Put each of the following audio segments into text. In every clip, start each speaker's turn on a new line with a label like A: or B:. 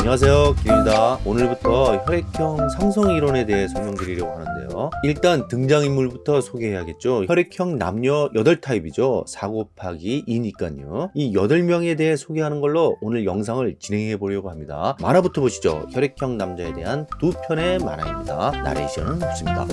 A: 안녕하세요. 길입니다. 오늘부터 혈액형 상성 이론에 대해 설명드리려고 하는데요. 일단 등장인물부터 소개해야겠죠. 혈액형 남녀 8타입이죠. 4 곱하기 2니까요. 이 8명에 대해 소개하는 걸로 오늘 영상을 진행해 보려고 합니다. 만화부터 보시죠. 혈액형 남자에 대한 두 편의 만화입니다. 나레이션은 없습니다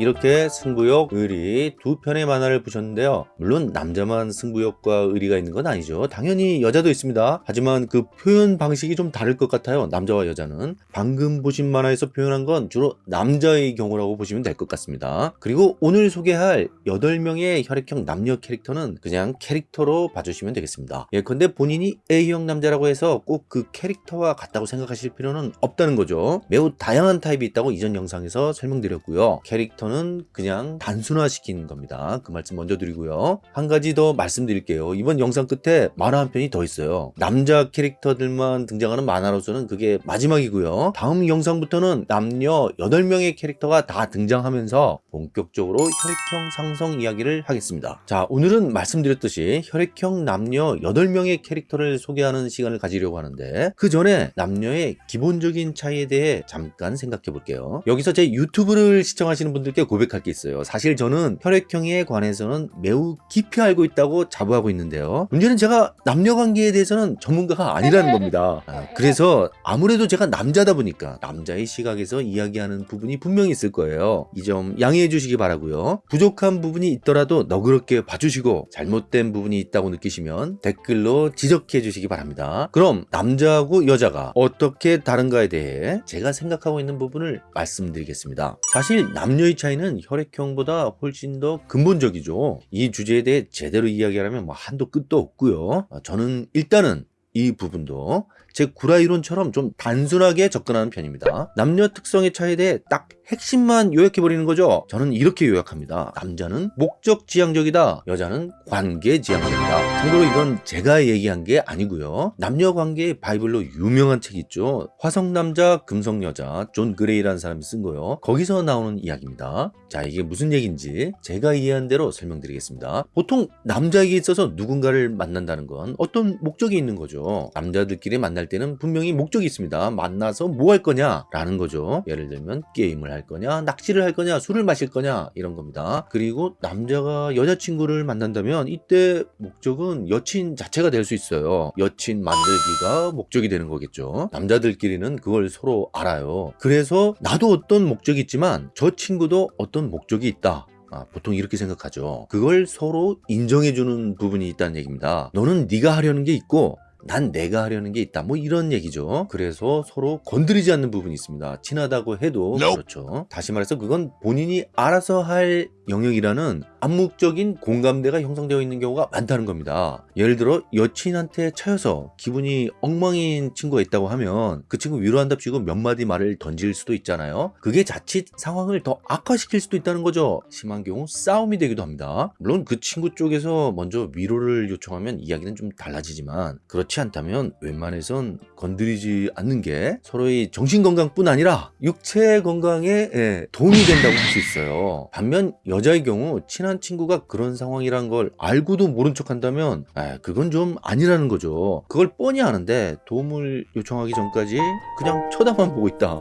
A: 이렇게 승부욕, 의리 두 편의 만화를 보셨는데요. 물론 남자만 승부욕과 의리가 있는 건 아니죠. 당연히 여자도 있습니다. 하지만 그 표현 방식이 좀 다를 것 같아요 남자와 여자는. 방금 보신 만화에서 표현한 건 주로 남자의 경우라고 보시면 될 것 같습니다. 그리고 오늘 소개할 8명의 혈액형 남녀 캐릭터는 그냥 캐릭터로 봐주시면 되겠습니다. 예컨대 본인이 A형 남자라고 해서 꼭 그 캐릭터와 같다고 생각하실 필요는 없다는 거죠. 매우 다양한 타입이 있다고 이전 영상에서 설명드렸고요. 캐릭터 는 그냥 단순화시킨 겁니다. 그 말씀 먼저 드리고요. 한 가지 더 말씀드릴게요. 이번 영상 끝에 만화 한 편이 더 있어요. 남자 캐릭터들만 등장하는 만화로서는 그게 마지막이고요. 다음 영상부터는 남녀 8명의 캐릭터가 다 등장하면서 본격적으로 혈액형 상성 이야기를 하겠습니다. 자, 오늘은 말씀드렸듯이 혈액형 남녀 8명의 캐릭터를 소개하는 시간을 가지려고 하는데 그 전에 남녀의 기본적인 차이에 대해 잠깐 생각해 볼게요. 여기서 제 유튜브를 시청하시는 분들께 고백할 게 있어요. 사실 저는 혈액형에 관해서는 매우 깊이 알고 있다고 자부하고 있는데요. 문제는 제가 남녀 관계에 대해서는 전문가가 아니라는 겁니다. 아, 그래서 아무래도 제가 남자다 보니까 남자의 시각에서 이야기하는 부분이 분명히 있을 거예요. 이 점 양해해 주시기 바라고요. 부족한 부분이 있더라도 너그럽게 봐주시고 잘못된 부분이 있다고 느끼시면 댓글로 지적해 주시기 바랍니다. 그럼 남자하고 여자가 어떻게 다른가에 대해 제가 생각하고 있는 부분을 말씀드리겠습니다. 사실 남녀의 차이 는 혈액형보다 훨씬 더 근본적이죠. 이 주제에 대해 제대로 이야기하려면 뭐 한도 끝도 없고요. 어, 저는 일단은 이 부분도 제 구라 이론처럼 좀 단순하게 접근하는 편입니다. 남녀 특성의 차이에 대해 딱 핵심만 요약해버리는 거죠. 저는 이렇게 요약합니다. 남자는 목적 지향적이다. 여자는 관계 지향적이다. 참고로 이건 제가 얘기한 게 아니고요. 남녀 관계의 바이블로 유명한 책 있죠. 화성남자 금성여자 존 그레이라는 사람이 쓴 거요. 거기서 나오는 이야기입니다. 자 이게 무슨 얘기인지 제가 이해한 대로 설명드리겠습니다. 보통 남자에게 있어서 누군가를 만난다는 건 어떤 목적이 있는 거죠. 남자들끼리 만날 때는 분명히 목적이 있습니다. 만나서 뭐 할 거냐 라는 거죠. 예를 들면 게임을 할 거냐 낚시를 할 거냐 술을 마실 거냐 이런 겁니다. 그리고 남자가 여자친구를 만난다면 이때 목적은 여친 자체가 될 수 있어요. 여친 만들기가 목적이 되는 거겠죠. 남자들끼리는 그걸 서로 알아요. 그래서 나도 어떤 목적이 있지만 저 친구도 어떤 목적이 있다. 아, 보통 이렇게 생각하죠. 그걸 서로 인정해주는 부분이 있다는 얘기입니다. 너는 네가 하려는 게 있고 난 내가 하려는 게 있다. 뭐 이런 얘기죠. 그래서 서로 건드리지 않는 부분이 있습니다. 친하다고 해도
B: Nope.
A: 그렇죠. 다시 말해서 그건 본인이 알아서 할 영역이라는 암묵적인 공감대가 형성되어 있는 경우가 많다는 겁니다. 예를 들어 여친한테 차여서 기분이 엉망인 친구가 있다고 하면 그 친구 위로한답시고 몇 마디 말을 던질 수도 있잖아요. 그게 자칫 상황을 더 악화시킬 수도 있다는 거죠. 심한 경우 싸움이 되기도 합니다. 물론 그 친구 쪽에서 먼저 위로를 요청하면 이야기는 좀 달라지지만 그렇지 않다면 웬만해선 건드리지 않는 게 서로의 정신건강뿐 아니라 육체 건강에 예, 도움이 된다고 할 수 있어요. 반면 여 자의 경우 친한 친구가 그런 상황이란 걸 알고도 모른 척 한다면 에, 그건 좀 아니라는 거죠. 그걸 뻔히 아는데 도움을 요청하기 전까지 그냥 쳐다만 보고 있다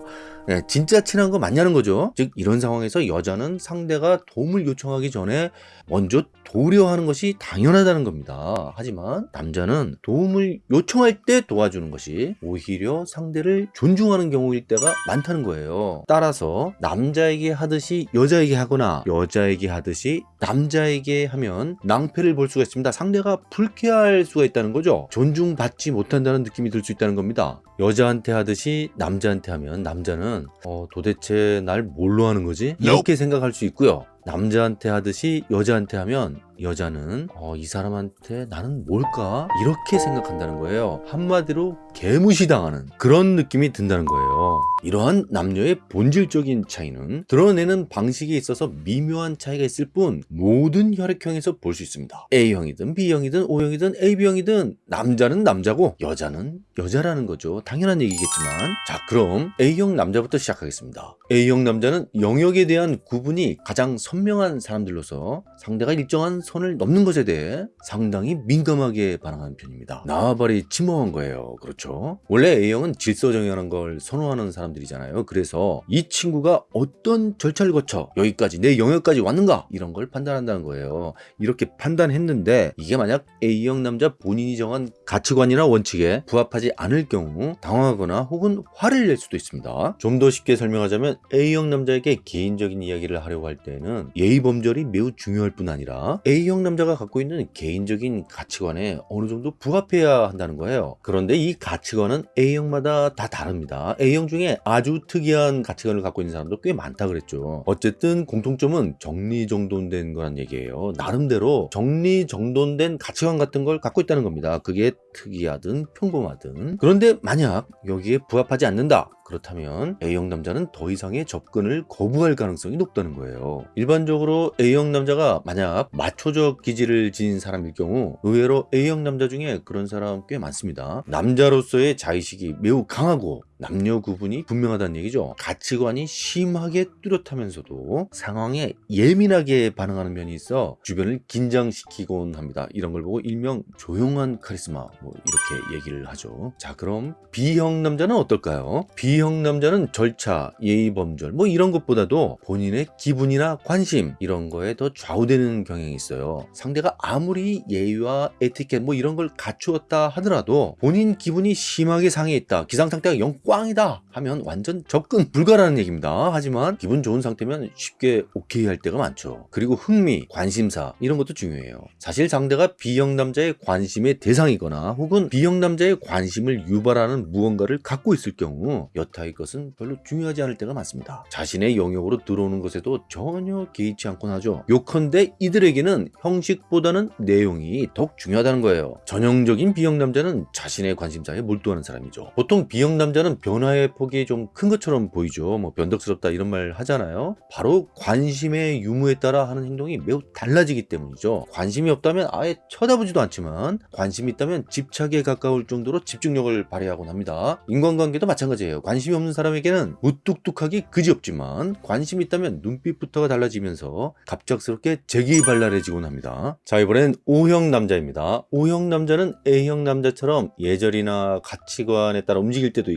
A: 네, 진짜 친한 거 맞냐는 거죠. 즉 이런 상황에서 여자는 상대가 도움을 요청하기 전에 먼저 도우려 하는 것이 당연하다는 겁니다. 하지만 남자는 도움을 요청할 때 도와주는 것이 오히려 상대를 존중하는 경우일 때가 많다는 거예요. 따라서 남자에게 하듯이 여자에게 하거나 여자에게 하듯이 남자에게 하면 낭패를 볼 수가 있습니다. 상대가 불쾌할 수가 있다는 거죠. 존중받지 못한다는 느낌이 들 수 있다는 겁니다. 여자한테 하듯이 남자한테 하면 남자는 어, 도대체 날 뭘로 하는 거지? 이렇게 생각할 수 있고요. 남자한테 하듯이 여자한테 하면 여자는 어, 이 사람한테 나는 뭘까? 이렇게 생각한다는 거예요. 한마디로 개무시당하는 그런 느낌이 든다는 거예요. 이러한 남녀의 본질적인 차이는 드러내는 방식에 있어서 미묘한 차이가 있을 뿐 모든 혈액형에서 볼 수 있습니다. A형이든 B형이든 O형이든 AB형이든 남자는 남자고 여자는 여자라는 거죠. 당연한 얘기겠지만 자 그럼 A형 남자부터 시작하겠습니다. A형 남자는 영역에 대한 구분이 가장 선명한 사람들로서 상대가 일정한 선을 넘는 것에 대해 상당히 민감하게 반응하는 편입니다. 나와바리 침범한 거예요. 그렇죠? 원래 A형은 질서 정연한 걸 선호하는 사람들이잖아요. 그래서 이 친구가 어떤 절차를 거쳐 여기까지 내 영역까지 왔는가 이런 걸 판단한다는 거예요. 이렇게 판단했는데 이게 만약 A형 남자 본인이 정한 가치관이나 원칙에 부합하지 않을 경우 당황하거나 혹은 화를 낼 수도 있습니다. 좀 더 쉽게 설명하자면 A형 남자에게 개인적인 이야기를 하려고 할 때는 예의 범절이 매우 중요할 뿐 아니라 A형 남자가 갖고 있는 개인적인 가치관에 어느 정도 부합해야 한다는 거예요. 그런데 이 가치관은 A형마다 다 다릅니다. A형 중에 아주 특이한 가치관을 갖고 있는 사람도 꽤 많다 그랬죠. 어쨌든 공통점은 정리정돈된 거란 얘기예요. 나름대로 정리정돈된 가치관 같은 걸 갖고 있다는 겁니다. 그게 특이하든 평범하든. 그런데 만약 여기에 부합하지 않는다. 그렇다면 A형 남자는 더 이상의 접근을 거부할 가능성이 높다는 거예요. 일반적으로 A형 남자가 만약 마초적 기질을 지닌 사람일 경우 의외로 A형 남자 중에 그런 사람 꽤 많습니다. 남자로서의 자의식이 매우 강하고 남녀 구분이 분명하다는 얘기죠. 가치관이 심하게 뚜렷하면서도 상황에 예민하게 반응하는 면이 있어 주변을 긴장시키곤 합니다. 이런 걸 보고 일명 조용한 카리스마 뭐 이렇게 얘기를 하죠. 자 그럼 B형 남자는 어떨까요? B형 남자는 절차, 예의 범절 뭐 이런 것보다도 본인의 기분이나 관심 이런 거에 더 좌우되는 경향이 있어요. 상대가 아무리 예의와 에티켓 뭐 이런 걸 갖추었다 하더라도 본인 기분이 심하게 상해 있다. 기상 상태가 영 꽝이다 하면 완전 접근 불가라는 얘기입니다. 하지만 기분 좋은 상태면 쉽게 오케이 할 때가 많죠. 그리고 흥미, 관심사 이런 것도 중요해요. 사실 상대가 B형 남자의 관심의 대상이거나 혹은 B형 남자의 관심을 유발하는 무언가를 갖고 있을 경우 여타의 것은 별로 중요하지 않을 때가 많습니다. 자신의 영역으로 들어오는 것에도 전혀 개의치 않곤 하죠. 요컨대 이들에게는 형식보다는 내용이 더욱 중요하다는 거예요. 전형적인 B형 남자는 자신의 관심사에 몰두하는 사람이죠. 보통 B형 남자는 변화의 폭이 좀 큰 것처럼 보이죠. 뭐 변덕스럽다 이런 말 하잖아요. 바로 관심의 유무에 따라 하는 행동이 매우 달라지기 때문이죠. 관심이 없다면 아예 쳐다보지도 않지만 관심이 있다면 집착에 가까울 정도로 집중력을 발휘하곤 합니다. 인간관계도 마찬가지예요. 관심이 없는 사람에게는 무뚝뚝하기 그지없지만 관심이 있다면 눈빛부터가 달라지면서 갑작스럽게 재기발랄해지곤 합니다. 자 이번엔 O형 남자입니다. O형 남자는 A형 남자처럼 예절이나 가치관에 따라 움직일 때도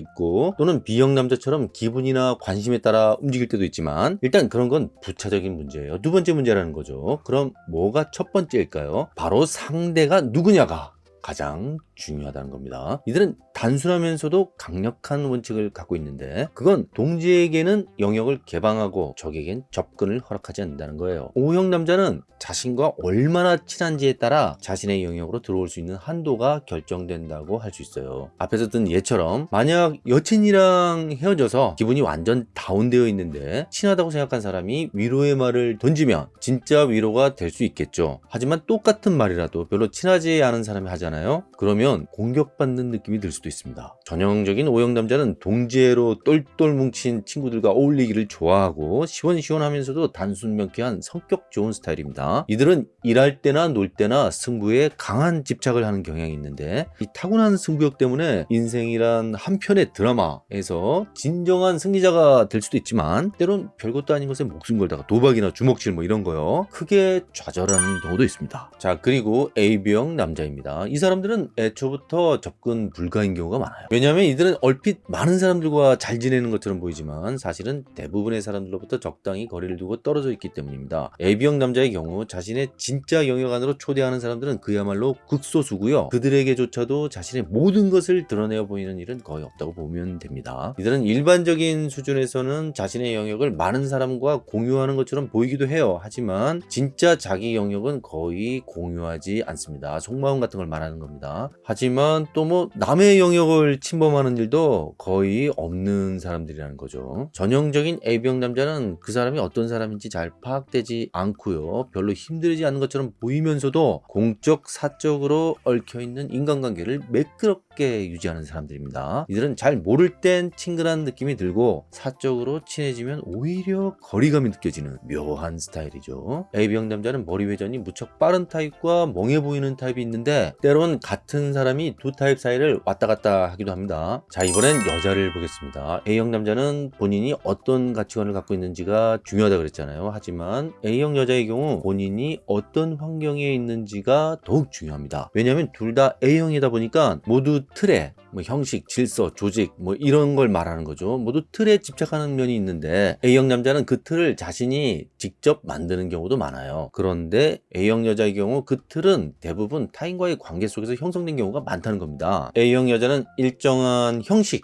A: 또는 B형 남자처럼 기분이나 관심에 따라 움직일 때도 있지만 일단 그런 건 부차적인 문제예요. 두 번째 문제라는 거죠. 그럼 뭐가 첫 번째일까요? 바로 상대가 누구냐가 가장 중요하다는 겁니다. 이들은 단순하면서도 강력한 원칙을 갖고 있는데 그건 동지에게는 영역을 개방하고 적에겐 접근을 허락하지 않는다는 거예요. O형 남자는 자신과 얼마나 친한지에 따라 자신의 영역으로 들어올 수 있는 한도가 결정된다고 할 수 있어요. 앞에서 든 예처럼 만약 여친이랑 헤어져서 기분이 완전 다운되어 있는데 친하다고 생각한 사람이 위로의 말을 던지면 진짜 위로가 될 수 있겠죠. 하지만 똑같은 말이라도 별로 친하지 않은 사람이 하잖아요. 그러면 공격받는 느낌이 들 수도 있습니다. 전형적인 O형 남자는 동지애로 똘똘 뭉친 친구들과 어울리기를 좋아하고 시원시원하면서도 단순 명쾌한 성격 좋은 스타일입니다. 이들은 일할 때나 놀 때나 승부에 강한 집착을 하는 경향이 있는데 이 타고난 승부욕 때문에 인생이란 한 편의 드라마에서 진정한 승리자가 될 수도 있지만 때론 별것도 아닌 것에 목숨 걸다가 도박이나 주먹질 뭐 이런 거요 크게 좌절하는 경우도 있습니다. 자 그리고 AB형 남자입니다. 이 사람들은 애 초부터 접근 불가인 경우가 많아요. 왜냐하면 이들은 얼핏 많은 사람들과 잘 지내는 것처럼 보이지만 사실은 대부분의 사람들로부터 적당히 거리를 두고 떨어져 있기 때문입니다. AB형 남자의 경우 자신의 진짜 영역 안으로 초대하는 사람들은 그야말로 극소수고요. 그들에게조차도 자신의 모든 것을 드러내어 보이는 일은 거의 없다고 보면 됩니다. 이들은 일반적인 수준에서는 자신의 영역을 많은 사람과 공유하는 것처럼 보이기도 해요. 하지만 진짜 자기 영역은 거의 공유하지 않습니다. 속마음 같은 걸 말하는 겁니다. 하지만 또 뭐 남의 영역을 침범하는 일도 거의 없는 사람들이라는 거죠. 전형적인 A병 남자는 그 사람이 어떤 사람인지 잘 파악되지 않고요. 별로 힘들지 않은 것처럼 보이면서도 공적 사적으로 얽혀 있는 인간관계를 매끄럽게 유지하는 사람들입니다. 이들은 잘 모를 땐 친근한 느낌이 들고 사적으로 친해지면 오히려 거리감이 느껴지는 묘한 스타일이죠. AB형 남자는 머리 회전이 무척 빠른 타입과 멍해 보이는 타입이 있는데 때론 같은 사람이 두 타입 사이를 왔다 갔다 하기도 합니다. 자 이번엔 여자를 보겠습니다. A형 남자는 본인이 어떤 가치관을 갖고 있는지가 중요하다 그랬잖아요. 하지만 A형 여자의 경우 본인이 어떤 환경에 있는지가 더욱 중요합니다. 왜냐하면 둘 다 A형이다 보니까 모두 틀에 뭐 형식, 질서, 조직 뭐 이런 걸 말하는 거죠. 모두 틀에 집착하는 면이 있는데 A형 남자는 그 틀을 자신이 직접 만드는 경우도 많아요. 그런데 A형 여자의 경우 그 틀은 대부분 타인과의 관계 속에서 형성된 경우 가 많다는 겁니다. A형 여자는 일정한 형식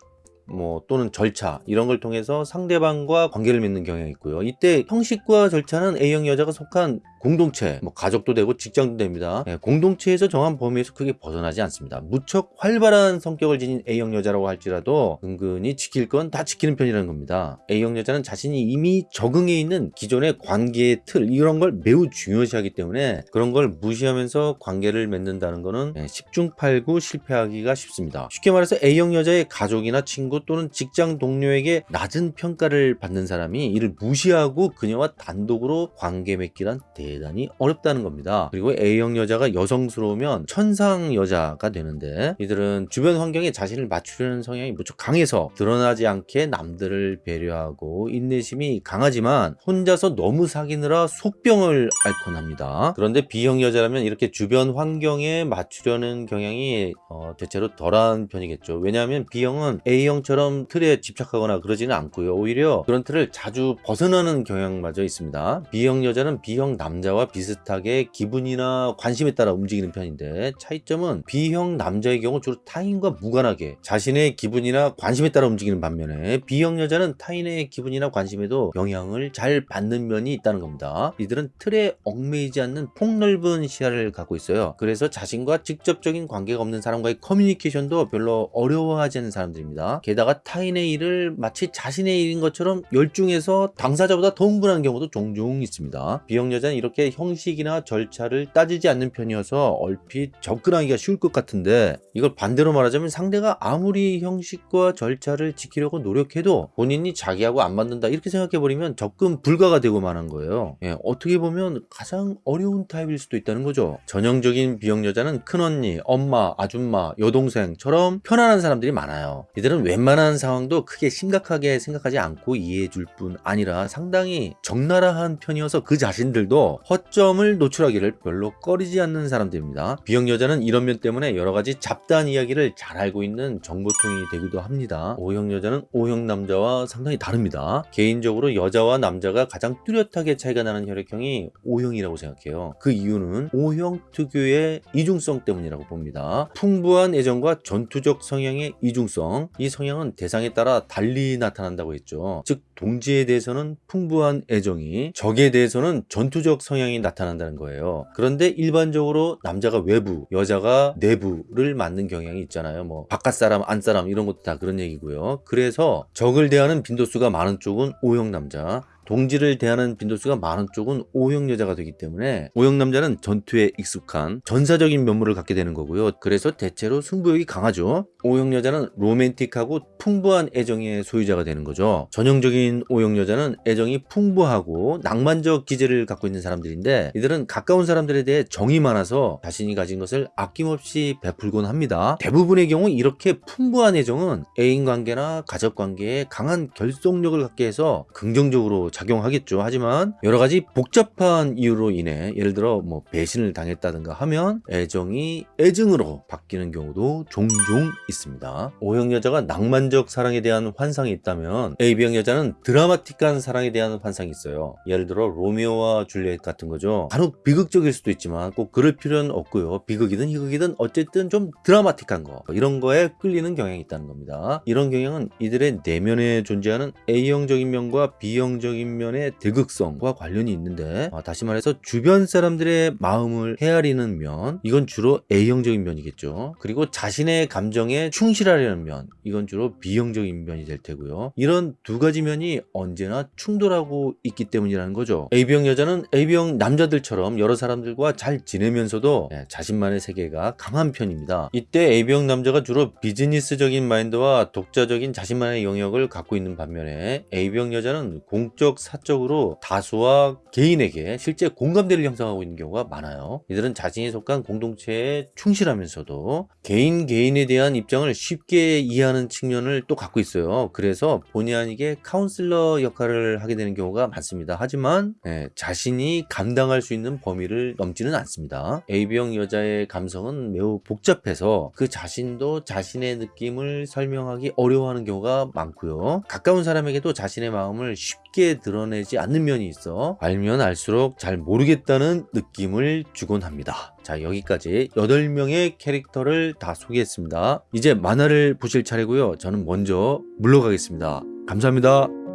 A: 뭐 또는 절차 이런 걸 통해서 상대방과 관계를 맺는 경향이 있고요. 이때 형식과 절차는 A형 여자가 속한 공동체, 뭐 가족도 되고 직장도 됩니다. 네, 공동체에서 정한 범위에서 크게 벗어나지 않습니다. 무척 활발한 성격을 지닌 A형 여자라고 할지라도 은근히 지킬 건 다 지키는 편이라는 겁니다. A형 여자는 자신이 이미 적응해 있는 기존의 관계의 틀 이런 걸 매우 중요시하기 때문에 그런 걸 무시하면서 관계를 맺는다는 거는 네, 10중 8구 실패하기가 쉽습니다. 쉽게 말해서 A형 여자의 가족이나 친구 또는 직장 동료에게 낮은 평가를 받는 사람이 이를 무시하고 그녀와 단독으로 관계 맺기란 대단히 어렵다는 겁니다. 그리고 A형 여자가 여성스러우면 천상 여자가 되는데 이들은 주변 환경에 자신을 맞추려는 성향이 무척 강해서 드러나지 않게 남들을 배려하고 인내심이 강하지만 혼자서 너무 사귀느라 속병을 앓곤 합니다. 그런데 B형 여자라면 이렇게 주변 환경에 맞추려는 경향이 어, 대체로 덜한 편이겠죠. 왜냐하면 B형은 A형 처럼 틀에 집착하거나 그러지는 않고요. 오히려 그런 틀을 자주 벗어나는 경향마저 있습니다. B형 여자는 B형 남자와 비슷하게 기분이나 관심에 따라 움직이는 편인데 차이점은 B형 남자의 경우 주로 타인과 무관하게 자신의 기분이나 관심에 따라 움직이는 반면에 B형 여자는 타인의 기분이나 관심에도 영향을 잘 받는 면이 있다는 겁니다. 이들은 틀에 얽매이지 않는 폭넓은 시야를 갖고 있어요. 그래서 자신과 직접적인 관계가 없는 사람과의 커뮤니케이션도 별로 어려워하지 않는 사람들입니다. 게다가 타인의 일을 마치 자신의 일인 것처럼 열중해서 당사자보다 더 흥분하는 경우도 종종 있습니다. B형 여자는 이렇게 형식이나 절차를 따지지 않는 편이어서 얼핏 접근하기가 쉬울 것 같은데 이걸 반대로 말하자면 상대가 아무리 형식과 절차를 지키려고 노력해도 본인이 자기하고 안 맞는다 이렇게 생각해버리면 접근 불가가 되고 마는 거예요. 예, 어떻게 보면 가장 어려운 타입일 수도 있다는 거죠. 전형적인 B형 여자는 큰언니, 엄마, 아줌마, 여동생처럼 편안한 사람들이 많아요. 이들은 웬만한 상황도 크게 심각하게 생각하지 않고 이해해 줄 뿐 아니라 상당히 적나라한 편이어서 그 자신들도 허점을 노출하기를 별로 꺼리지 않는 사람들입니다. B형 여자는 이런 면 때문에 여러 가지 잡다한 이야기를 잘 알고 있는 정보통이 되기도 합니다. O형 여자는 O형 남자와 상당히 다릅니다. 개인적으로 여자와 남자가 가장 뚜렷하게 차이가 나는 혈액형이 O형이라고 생각해요. 그 이유는 O형 특유의 이중성 때문이라고 봅니다. 풍부한 애정과 전투적 성향의 이중성 이 성향 은 대상에 따라 달리 나타난다고 했죠. 즉 동지에 대해서는 풍부한 애정이 적에 대해서는 전투적 성향이 나타난다는 거예요. 그런데 일반적으로 남자가 외부, 여자가 내부를 맞는 경향이 있잖아요. 뭐 바깥 사람, 안 사람 이런 것도 다 그런 얘기고요. 그래서 적을 대하는 빈도수가 많은 쪽은 O형 남자, 동지를 대하는 빈도수가 많은 쪽은 O형 여자가 되기 때문에 O형 남자는 전투에 익숙한 전사적인 면모를 갖게 되는 거고요. 그래서 대체로 승부욕이 강하죠. O형 여자는 로맨틱하고 풍부한 애정의 소유자가 되는 거죠. 전형적인 O형 여자는 애정이 풍부하고 낭만적 기질을 갖고 있는 사람들인데 이들은 가까운 사람들에 대해 정이 많아서 자신이 가진 것을 아낌없이 베풀곤 합니다. 대부분의 경우 이렇게 풍부한 애정은 애인 관계나 가족 관계에 강한 결속력을 갖게 해서 긍정적으로 작용하겠죠. 하지만 여러 가지 복잡한 이유로 인해 예를 들어 뭐 배신을 당했다든가 하면 애정이 애증으로 바뀌는 경우도 종종 있습니다. O형 여자가 낭만적 사랑에 대한 환상이 있다면 AB형 여자는 드라마틱한 사랑에 대한 환상이 있어요. 예를 들어 로미오와 줄리엣 같은 거죠. 간혹 비극적일 수도 있지만 꼭 그럴 필요는 없고요. 비극이든 희극이든 어쨌든 좀 드라마틱한 거 이런 거에 끌리는 경향이 있다는 겁니다. 이런 경향은 이들의 내면에 존재하는 A형적인 면과 B형적인 면의 대극성과 관련이 있는데 아, 다시 말해서 주변 사람들의 마음을 헤아리는 면 이건 주로 A형적인 면이겠죠. 그리고 자신의 감정에 충실하려는 면 이건 주로 B형적인 면이 될 테고요. 이런 두 가지 면이 언제나 충돌하고 있기 때문이라는 거죠. AB형 여자는 AB형 남자들처럼 여러 사람들과 잘 지내면서도 예, 자신만의 세계가 강한 편입니다. 이때 AB형 남자가 주로 비즈니스적인 마인드와 독자적인 자신만의 영역을 갖고 있는 반면에 AB형 여자는 공적 사적으로 다수와 개인에게 실제 공감대를 형성하고 있는 경우가 많아요. 이들은 자신이 속한 공동체에 충실하면서도 개인 개인에 대한 입장을 쉽게 이해하는 측면을 또 갖고 있어요. 그래서 본의 아니게 카운슬러 역할을 하게 되는 경우가 많습니다. 하지만 예, 자신이 감당할 수 있는 범위를 넘지는 않습니다. AB형 여자의 감성은 매우 복잡해서 그 자신도 자신의 느낌을 설명하기 어려워하는 경우가 많고요. 가까운 사람에게도 자신의 마음을 쉽게 드러내지 않는 면이 있어 알면 알수록 잘 모르겠다는 느낌을 주곤 합니다. 자 여기까지 8명의 캐릭터를 다 소개했습니다. 이제 만화를 보실 차례고요. 저는 먼저 물러가겠습니다. 감사합니다.